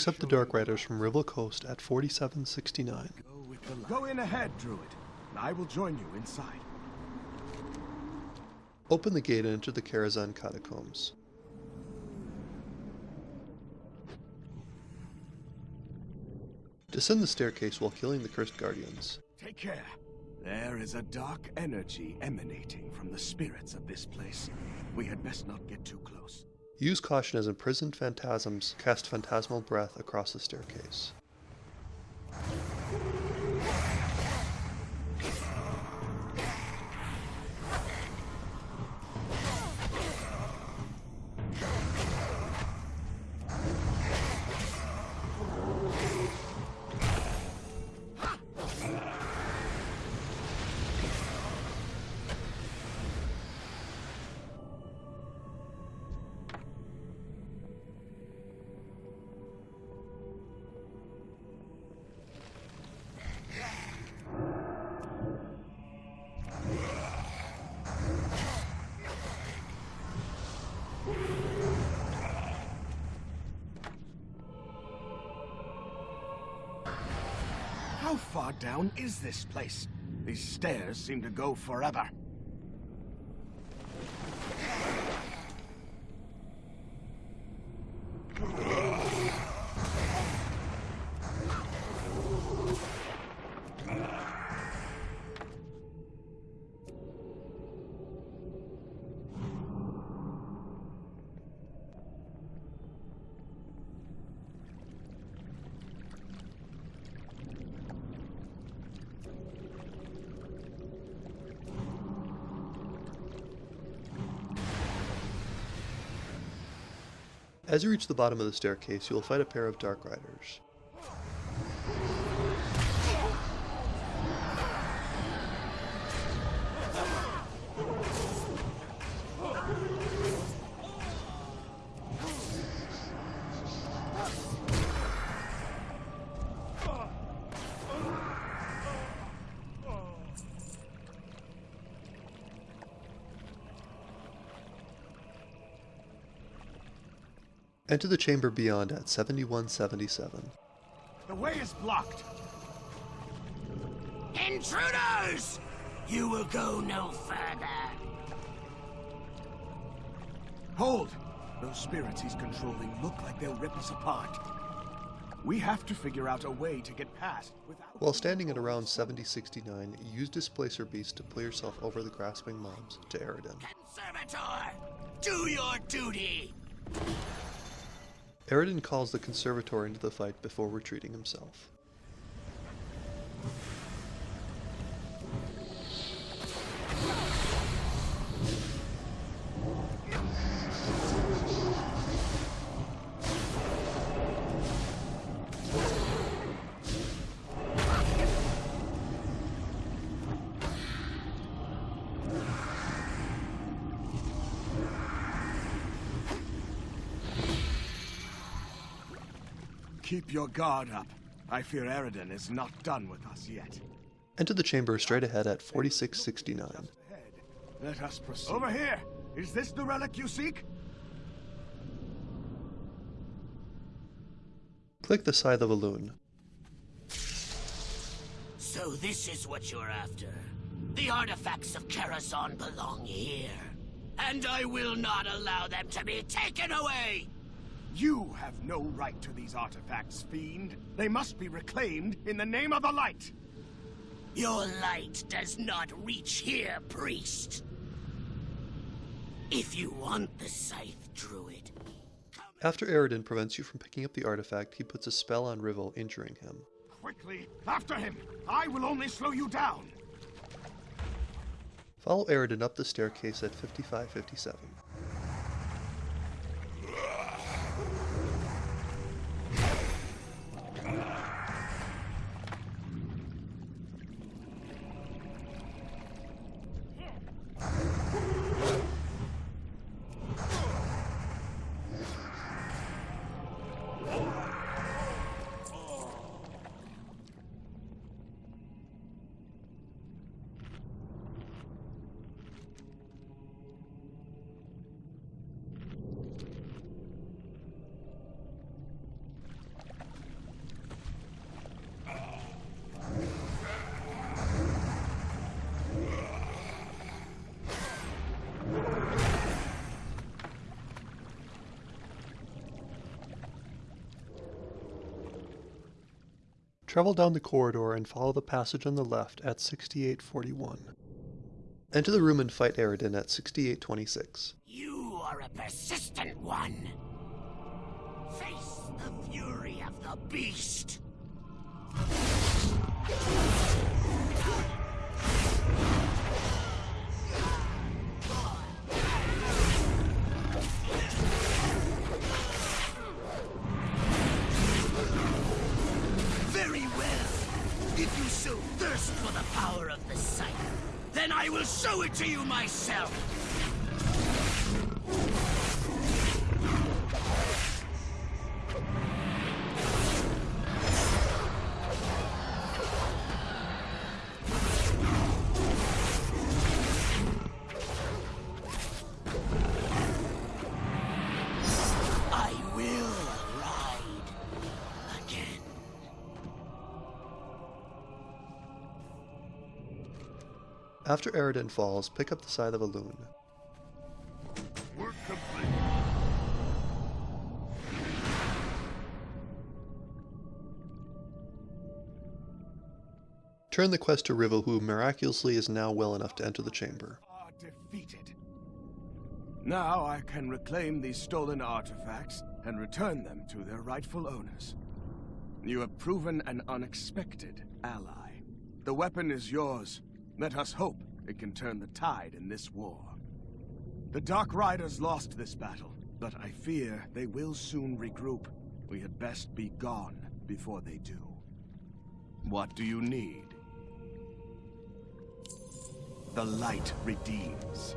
picks up the Dark Riders from Rivel Coast at 4769. Go in ahead, Druid. I will join you inside. Open the gate and enter the Karazhan catacombs. Descend the staircase while killing the cursed guardians. Take care. There is a dark energy emanating from the spirits of this place. We had best not get too close. Use caution as imprisoned phantasms cast phantasmal breath across the staircase. Far down is this place? These stairs seem to go forever. As you reach the bottom of the staircase, you will fight a pair of Dark Riders. Enter the chamber beyond at 7177. The way is blocked. Intruders! You will go no further. Hold! Those spirits he's controlling look like they'll rip us apart. We have to figure out a way to get past without... While standing at around 7069, use Displacer Beast to pull yourself over the grasping mobs to Eredin. Conservator! Do your duty! Eredin calls the Conservator into the fight before retreating himself. Keep your guard up. I fear Eredin is not done with us yet. Enter the chamber straight ahead at 4669. Let us proceed. Over here! Is this the relic you seek? Click the Scythe of Elune. So this is what you're after. The artifacts of Karazhan belong here. And I will not allow them to be taken away! You have no right to these artifacts, fiend. They must be reclaimed in the name of the light. Your light does not reach here, priest. If you want the scythe, druid, After Eredin prevents you from picking up the artifact, he puts a spell on Rivel, injuring him. Quickly, after him! I will only slow you down! Follow Eredin up the staircase at 5557. Travel down the corridor and follow the passage on the left at 6841. Enter the room and fight Eredin at 6826. You are a persistent one. Face the fury of the beast. Then I will show it to you myself. After Eredin falls, pick up the Scythe of Elune. Turn the quest to Rivel, who miraculously is now well enough to enter the chamber. Are defeated. Now I can reclaim these stolen artifacts and return them to their rightful owners. You have proven an unexpected ally. The weapon is yours. Let us hope it can turn the tide in this war. The Dark Riders lost this battle, but I fear they will soon regroup. We had best be gone before they do. What do you need? The light redeems.